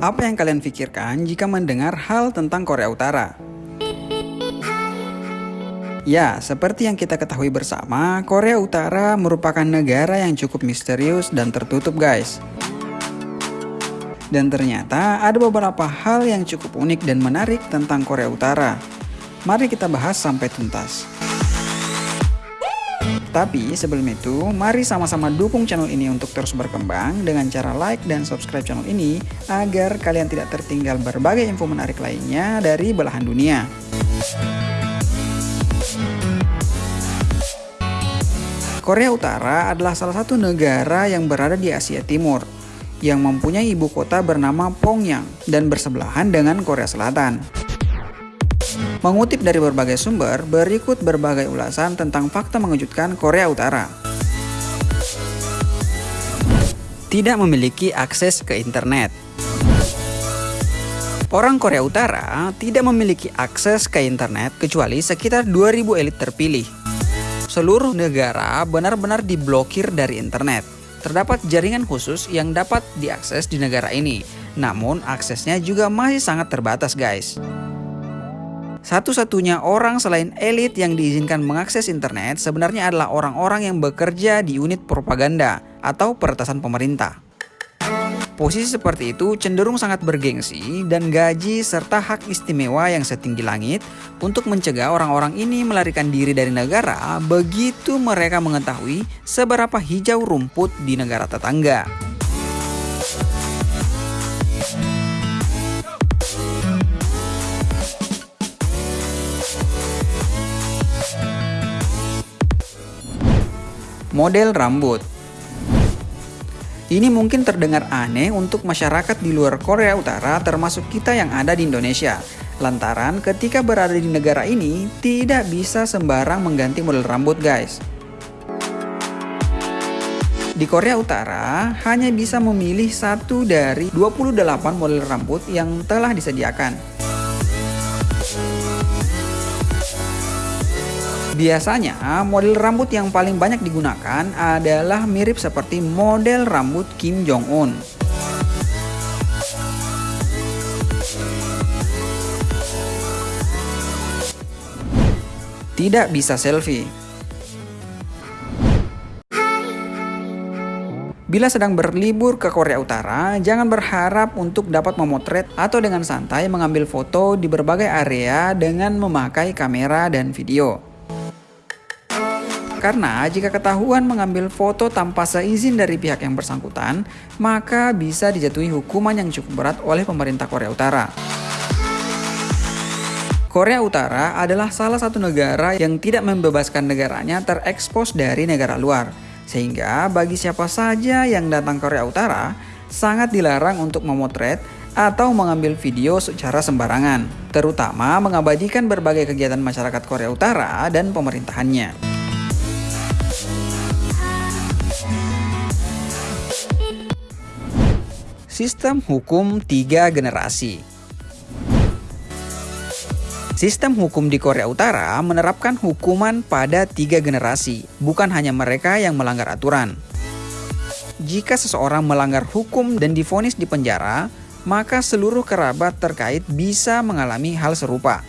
Apa yang kalian pikirkan jika mendengar hal tentang Korea Utara? Ya, seperti yang kita ketahui bersama, Korea Utara merupakan negara yang cukup misterius dan tertutup guys. Dan ternyata ada beberapa hal yang cukup unik dan menarik tentang Korea Utara. Mari kita bahas sampai tuntas. Tapi sebelum itu, mari sama-sama dukung channel ini untuk terus berkembang dengan cara like dan subscribe channel ini agar kalian tidak tertinggal berbagai info menarik lainnya dari belahan dunia. Korea Utara adalah salah satu negara yang berada di Asia Timur yang mempunyai ibu kota bernama Pyongyang dan bersebelahan dengan Korea Selatan. Mengutip dari berbagai sumber, berikut berbagai ulasan tentang fakta mengejutkan Korea Utara. Tidak memiliki akses ke internet. Orang Korea Utara tidak memiliki akses ke internet kecuali sekitar 2000 elit terpilih. Seluruh negara benar-benar diblokir dari internet. Terdapat jaringan khusus yang dapat diakses di negara ini, namun aksesnya juga masih sangat terbatas guys. Satu-satunya orang selain elit yang diizinkan mengakses internet sebenarnya adalah orang-orang yang bekerja di unit propaganda atau peretasan pemerintah. Posisi seperti itu cenderung sangat bergengsi dan gaji serta hak istimewa yang setinggi langit untuk mencegah orang-orang ini melarikan diri dari negara begitu mereka mengetahui seberapa hijau rumput di negara tetangga. Model rambut Ini mungkin terdengar aneh untuk masyarakat di luar Korea Utara termasuk kita yang ada di Indonesia. Lantaran ketika berada di negara ini tidak bisa sembarang mengganti model rambut guys. Di Korea Utara hanya bisa memilih satu dari 28 model rambut yang telah disediakan. Biasanya model rambut yang paling banyak digunakan adalah mirip seperti model rambut Kim Jong Un. Tidak bisa selfie. Bila sedang berlibur ke Korea Utara, jangan berharap untuk dapat memotret atau dengan santai mengambil foto di berbagai area dengan memakai kamera dan video. Karena jika ketahuan mengambil foto tanpa seizin dari pihak yang bersangkutan, maka bisa dijatuhi hukuman yang cukup berat oleh pemerintah Korea Utara. Korea Utara adalah salah satu negara yang tidak membebaskan negaranya terekspos dari negara luar. Sehingga bagi siapa saja yang datang Korea Utara, sangat dilarang untuk memotret atau mengambil video secara sembarangan, terutama mengabadikan berbagai kegiatan masyarakat Korea Utara dan pemerintahannya. Sistem hukum tiga generasi Sistem hukum di Korea Utara menerapkan hukuman pada tiga generasi, bukan hanya mereka yang melanggar aturan. Jika seseorang melanggar hukum dan difonis di penjara, maka seluruh kerabat terkait bisa mengalami hal serupa.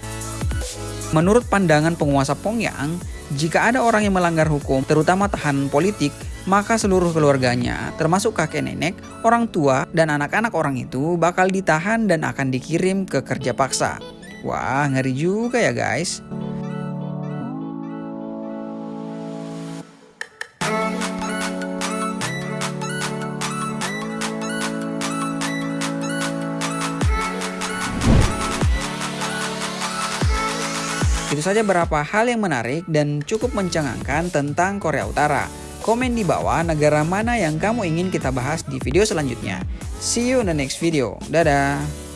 Menurut pandangan penguasa Pyongyang, jika ada orang yang melanggar hukum, terutama tahanan politik, maka seluruh keluarganya, termasuk kakek nenek, orang tua, dan anak-anak orang itu bakal ditahan dan akan dikirim ke kerja paksa. Wah, ngeri juga ya guys. Itu saja beberapa hal yang menarik dan cukup mencengangkan tentang Korea Utara. Komen di bawah negara mana yang kamu ingin kita bahas di video selanjutnya. See you in the next video. Dadah!